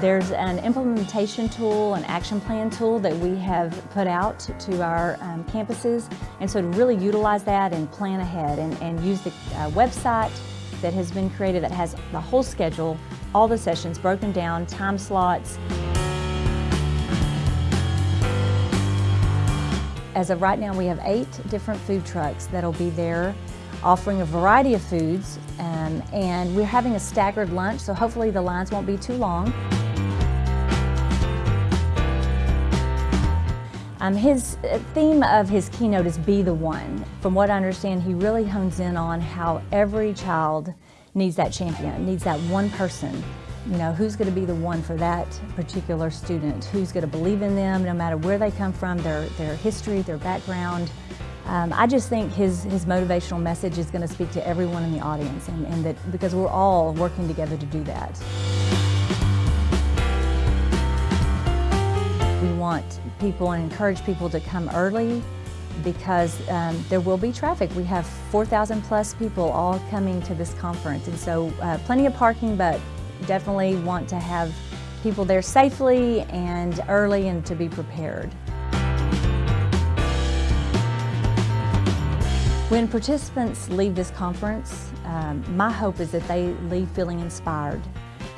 There's an implementation tool, an action plan tool that we have put out to our um, campuses. And so to really utilize that and plan ahead and, and use the uh, website that has been created that has the whole schedule, all the sessions broken down, time slots. As of right now, we have eight different food trucks that'll be there offering a variety of foods um, and we're having a staggered lunch so hopefully the lines won't be too long. Um, his uh, theme of his keynote is Be the One. From what I understand, he really hones in on how every child needs that champion, needs that one person. You know, who's going to be the one for that particular student? Who's going to believe in them no matter where they come from, their, their history, their background. Um, I just think his, his motivational message is going to speak to everyone in the audience and, and that because we're all working together to do that. Want people and encourage people to come early because um, there will be traffic. We have 4,000 plus people all coming to this conference and so uh, plenty of parking but definitely want to have people there safely and early and to be prepared. When participants leave this conference, um, my hope is that they leave feeling inspired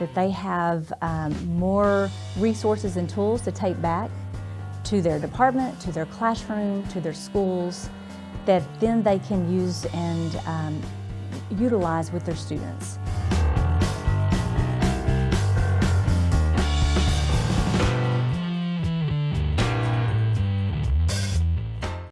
that they have um, more resources and tools to take back to their department, to their classroom, to their schools, that then they can use and um, utilize with their students.